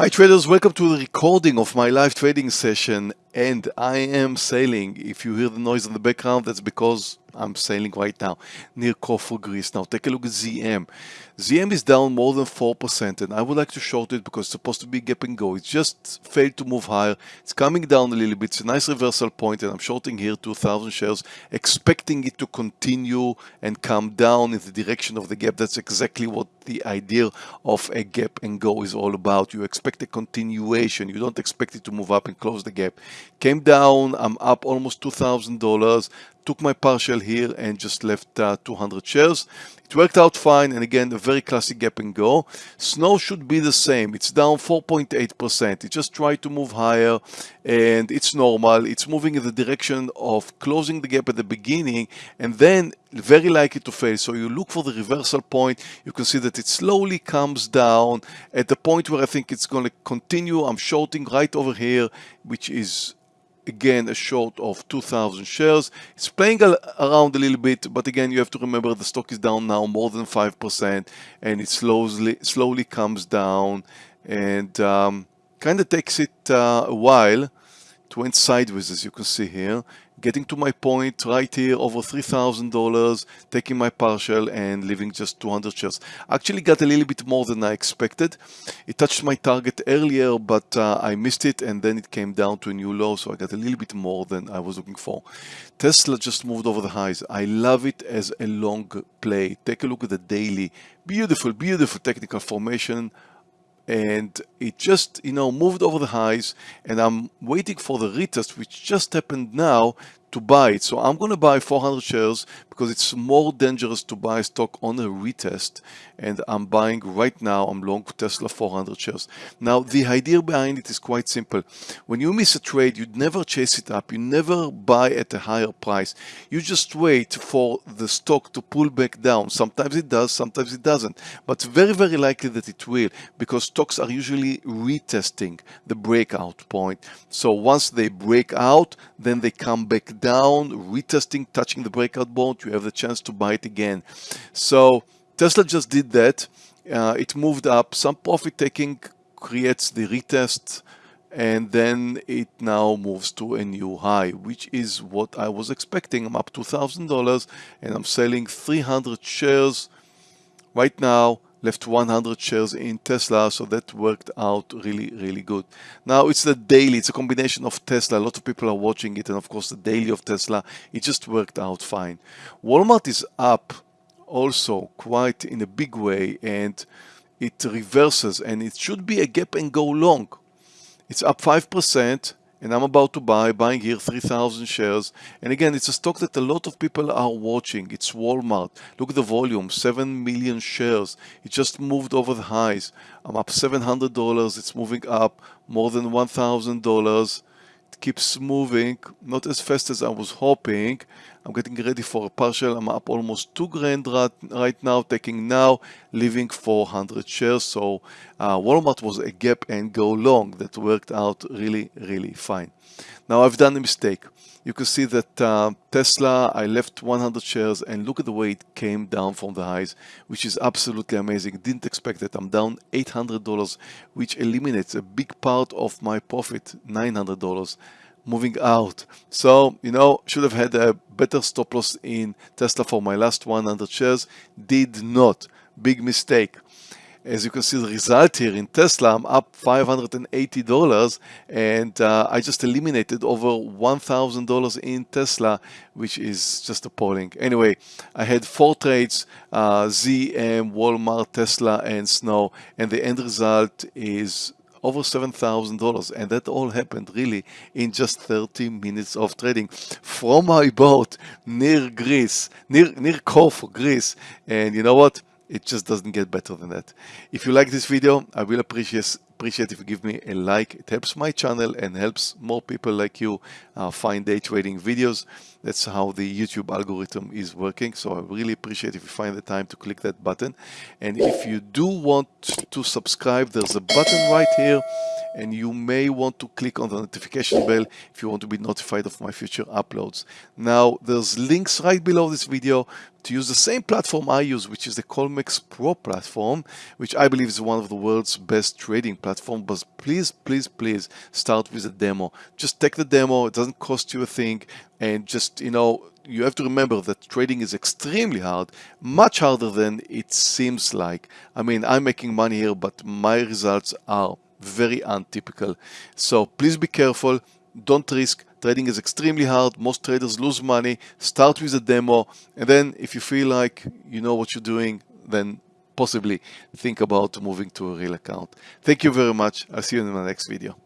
Hi traders, welcome to the recording of my live trading session and I am sailing. If you hear the noise in the background, that's because I'm sailing right now near Corfu, Greece. Now take a look at ZM. ZM is down more than 4% and I would like to short it because it's supposed to be gap and go. It just failed to move higher. It's coming down a little bit. It's a nice reversal point and I'm shorting here 2,000 shares expecting it to continue and come down in the direction of the gap. That's exactly what the idea of a gap and go is all about. You expect a continuation. You don't expect it to move up and close the gap. Came down. I'm up almost $2,000 took my partial here and just left uh, 200 shares. It worked out fine and again a very classic gap and go. Snow should be the same. It's down 4.8%. It just tried to move higher and it's normal. It's moving in the direction of closing the gap at the beginning and then very likely to fail. So you look for the reversal point. You can see that it slowly comes down at the point where I think it's going to continue. I'm shorting right over here, which is again a short of 2000 shares. It's playing around a little bit but again you have to remember the stock is down now more than 5% and it slowly slowly comes down and um, kind of takes it uh, a while it went sideways as you can see here getting to my point right here over $3,000 taking my partial and leaving just 200 shares. Actually got a little bit more than I expected. It touched my target earlier but uh, I missed it and then it came down to a new low so I got a little bit more than I was looking for. Tesla just moved over the highs. I love it as a long play. Take a look at the daily. Beautiful beautiful technical formation and it just you know moved over the highs and I'm waiting for the retest which just happened now to buy it. So I'm going to buy 400 shares because it's more dangerous to buy stock on a retest. And I'm buying right now, I'm long Tesla 400 shares. Now, the idea behind it is quite simple. When you miss a trade, you never chase it up. You never buy at a higher price. You just wait for the stock to pull back down. Sometimes it does, sometimes it doesn't. But very, very likely that it will because stocks are usually retesting the breakout point. So once they break out, then they come back down, retesting, touching the breakout point, you have the chance to buy it again. So Tesla just did that. Uh, it moved up. Some profit taking creates the retest and then it now moves to a new high, which is what I was expecting. I'm up $2,000 and I'm selling 300 shares right now left 100 shares in Tesla so that worked out really really good. Now it's the daily it's a combination of Tesla. A lot of people are watching it and of course the daily of Tesla it just worked out fine. Walmart is up also quite in a big way and it reverses and it should be a gap and go long. It's up 5% and I'm about to buy, buying here 3,000 shares. And again, it's a stock that a lot of people are watching. It's Walmart. Look at the volume, 7 million shares. It just moved over the highs. I'm up $700. It's moving up more than $1,000 It keeps moving, not as fast as I was hoping. I'm getting ready for a partial. I'm up almost two grand right, now, taking now, leaving 400 shares. So uh, Walmart was a gap and go long that worked out really, really fine. Now I've done a mistake. You can see that uh, Tesla, I left 100 shares and look at the way it came down from the highs, which is absolutely amazing. Didn't expect that. I'm down $800, which eliminates a big part of my profit, $900 moving out. So, you know, should have had a better stop loss in Tesla for my last 100 shares. Did not. Big mistake. As you can see the result here in Tesla, I'm up $580 and uh, I just eliminated over $1,000 in Tesla, which is just appalling. Anyway, I had four trades, uh, ZM, Walmart, Tesla, and Snow, and the end result is over $7,000 and that all happened really in just 30 minutes of trading from my boat near Greece, near, near Corfu, Greece. And you know what? It just doesn't get better than that. If you like this video, I will appreciate appreciate if you give me a like. It helps my channel and helps more people like you uh, find day trading videos. That's how the YouTube algorithm is working. So I really appreciate if you find the time to click that button. And if you do want to subscribe, there's a button right here and you may want to click on the notification bell if you want to be notified of my future uploads. Now, there's links right below this video to use the same platform I use, which is the Colmex Pro platform, which I believe is one of the world's best trading platforms. But please, please, please start with a demo. Just take the demo. It doesn't cost you a thing. And just, you know, you have to remember that trading is extremely hard, much harder than it seems like. I mean, I'm making money here, but my results are very untypical. So please be careful. Don't risk. Trading is extremely hard. Most traders lose money. Start with a demo. And then if you feel like you know what you're doing, then possibly think about moving to a real account. Thank you very much. I'll see you in my next video.